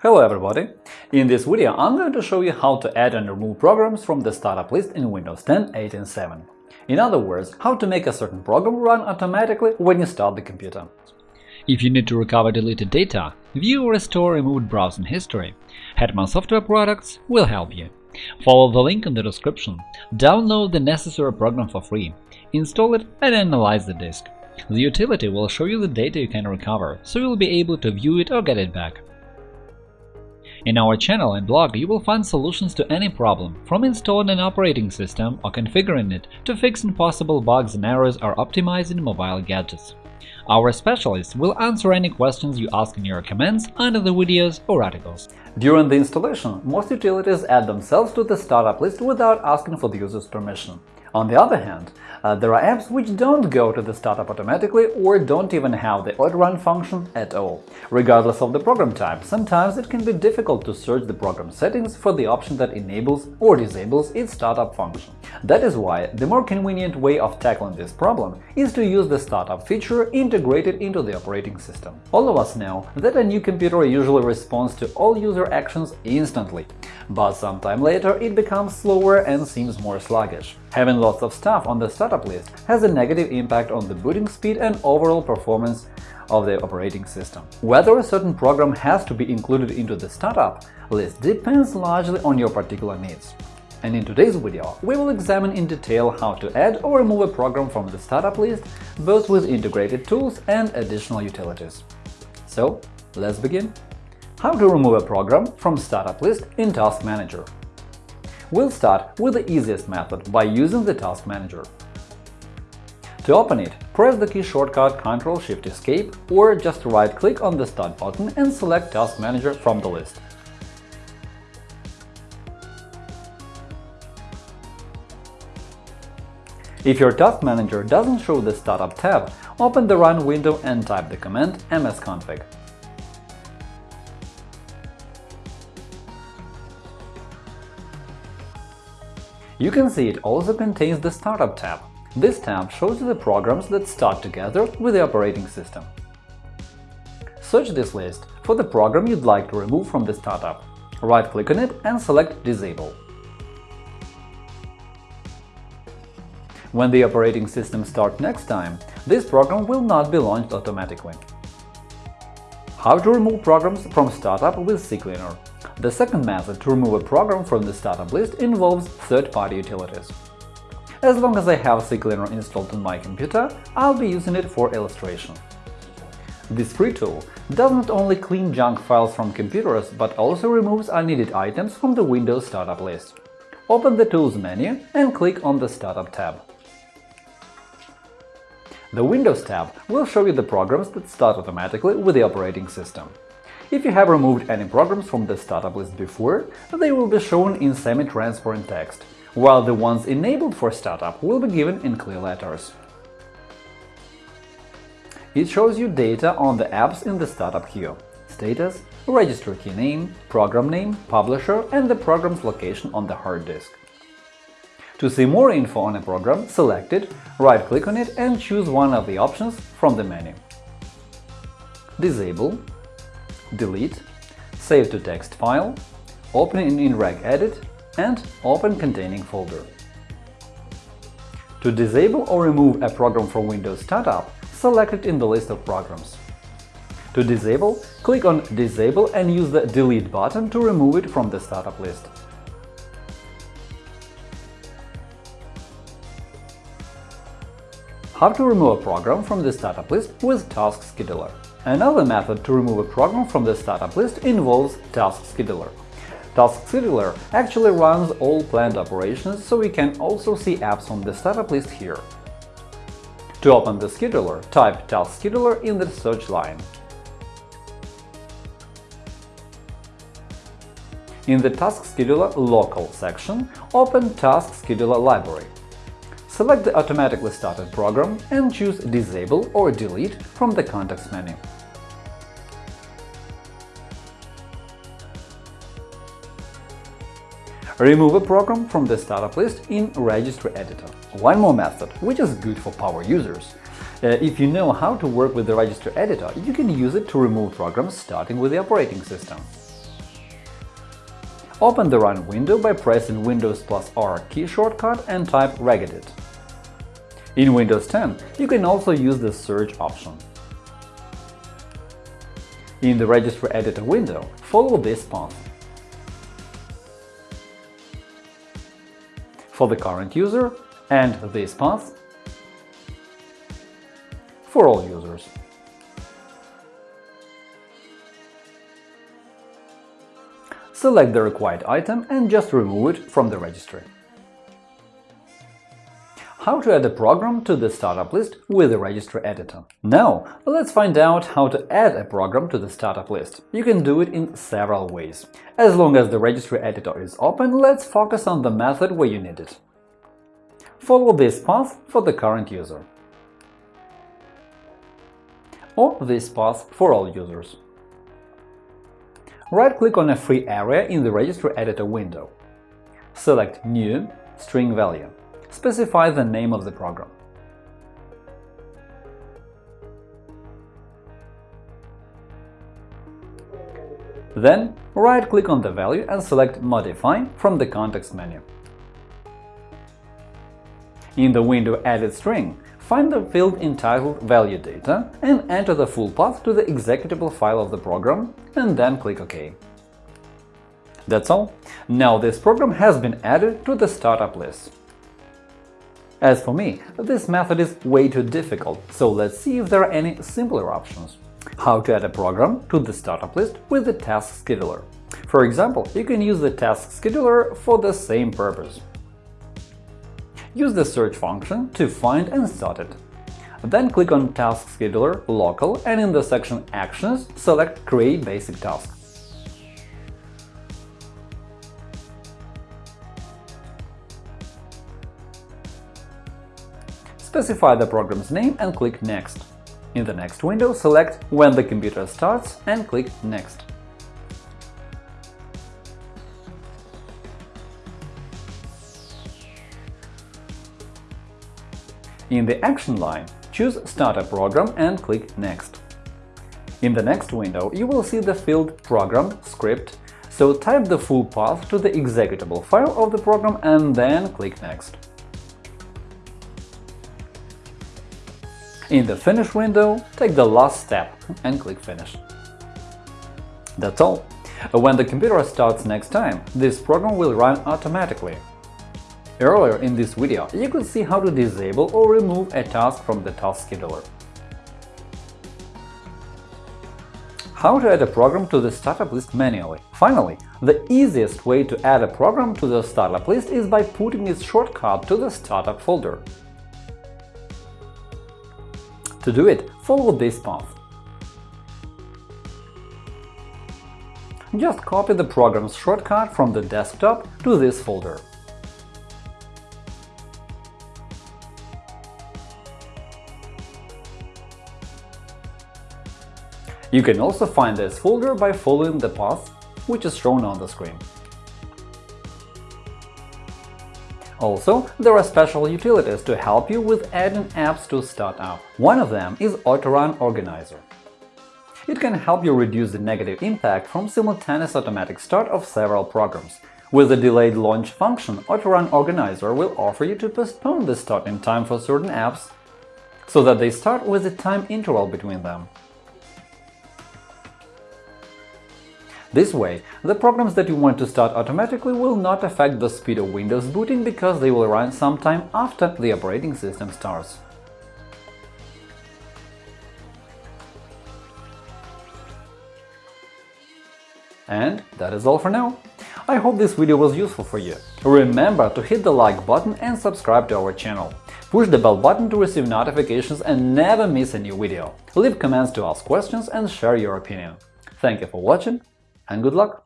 Hello everybody! In this video I'm going to show you how to add and remove programs from the startup list in Windows 10, 8 and 7. In other words, how to make a certain program run automatically when you start the computer. If you need to recover deleted data, view or restore removed browsing history, Hetman Software Products will help you. Follow the link in the description, download the necessary program for free, install it and analyze the disk. The utility will show you the data you can recover, so you'll be able to view it or get it back. In our channel and blog you will find solutions to any problem, from installing an operating system or configuring it to fixing possible bugs and errors or optimizing mobile gadgets. Our specialists will answer any questions you ask in your comments under the videos or articles. During the installation, most utilities add themselves to the startup list without asking for the user's permission. On the other hand, uh, there are apps which don't go to the startup automatically or don't even have the auto-run function at all. Regardless of the program type, sometimes it can be difficult to search the program settings for the option that enables or disables its startup function. That is why the more convenient way of tackling this problem is to use the startup feature integrated into the operating system. All of us know that a new computer usually responds to all user actions instantly, but sometime later it becomes slower and seems more sluggish. Having lots of stuff on the startup list has a negative impact on the booting speed and overall performance of the operating system. Whether a certain program has to be included into the startup list depends largely on your particular needs. And in today's video, we will examine in detail how to add or remove a program from the startup list, both with integrated tools and additional utilities. So, let's begin. How to remove a program from startup list in Task Manager. We'll start with the easiest method by using the Task Manager. To open it, press the key shortcut Ctrl-Shift-Escape or just right-click on the Start button and select Task Manager from the list. If your Task Manager doesn't show the Startup tab, open the Run window and type the command msconfig. You can see it also contains the Startup tab. This tab shows you the programs that start together with the operating system. Search this list for the program you'd like to remove from the startup. Right-click on it and select Disable. When the operating system starts next time, this program will not be launched automatically. How to remove programs from startup with CCleaner the second method to remove a program from the startup list involves third-party utilities. As long as I have CCleaner installed on my computer, I'll be using it for illustration. This free tool does not only clean junk files from computers, but also removes unneeded items from the Windows startup list. Open the Tools menu and click on the Startup tab. The Windows tab will show you the programs that start automatically with the operating system. If you have removed any programs from the startup list before, they will be shown in semi-transparent text, while the ones enabled for startup will be given in clear letters. It shows you data on the apps in the startup queue – status, register key name, program name, publisher, and the program's location on the hard disk. To see more info on a program, select it, right-click on it and choose one of the options from the menu. Disable delete, save to text file, open in regedit and open containing folder. To disable or remove a program from Windows Startup, select it in the list of programs. To disable, click on Disable and use the Delete button to remove it from the startup list. How to remove a program from the startup list with Task Scheduler Another method to remove a program from the startup list involves Task Scheduler. Task Scheduler actually runs all planned operations, so we can also see apps on the startup list here. To open the scheduler, type Task Scheduler in the search line. In the Task Scheduler Local section, open Task Scheduler Library. Select the automatically started program and choose Disable or Delete from the context menu. Remove a program from the startup list in Registry Editor. One more method, which is good for power users. Uh, if you know how to work with the Registry Editor, you can use it to remove programs starting with the operating system. Open the Run window by pressing Windows plus R key shortcut and type regedit. In Windows 10 you can also use the Search option. In the Registry Editor window, follow this path. For the current user, and this path for all users. Select the required item and just remove it from the registry. How to add a program to the startup list with the registry editor. Now, let's find out how to add a program to the startup list. You can do it in several ways. As long as the registry editor is open, let's focus on the method where you need it. Follow this path for the current user or this path for all users. Right-click on a free area in the Registry Editor window. Select New String Value. Specify the name of the program. Then, right-click on the value and select Modify from the context menu. In the window Edit String, Find the field entitled Value Data and enter the full path to the executable file of the program, and then click OK. That's all. Now this program has been added to the startup list. As for me, this method is way too difficult, so let's see if there are any simpler options. How to add a program to the startup list with the Task Scheduler. For example, you can use the Task Scheduler for the same purpose. Use the search function to find and start it. Then click on Task Scheduler Local and in the section Actions select Create Basic Task. Specify the program's name and click Next. In the next window, select When the computer starts and click Next. In the Action line, choose Start a program and click Next. In the next window, you will see the field Program script, so type the full path to the executable file of the program and then click Next. In the Finish window, take the last step and click Finish. That's all. When the computer starts next time, this program will run automatically, Earlier in this video, you could see how to disable or remove a task from the task scheduler. How to add a program to the startup list manually. Finally, the easiest way to add a program to the startup list is by putting its shortcut to the startup folder. To do it, follow this path. Just copy the program's shortcut from the desktop to this folder. You can also find this folder by following the path, which is shown on the screen. Also, there are special utilities to help you with adding apps to startup. One of them is Autorun Organizer. It can help you reduce the negative impact from simultaneous automatic start of several programs. With the delayed launch function, Autorun Organizer will offer you to postpone the starting time for certain apps so that they start with a time interval between them. This way, the programs that you want to start automatically will not affect the speed of Windows booting because they will run sometime after the operating system starts. And that is all for now. I hope this video was useful for you. Remember to hit the like button and subscribe to our channel. Push the bell button to receive notifications and never miss a new video. Leave comments to ask questions and share your opinion. Thank you for watching and good luck!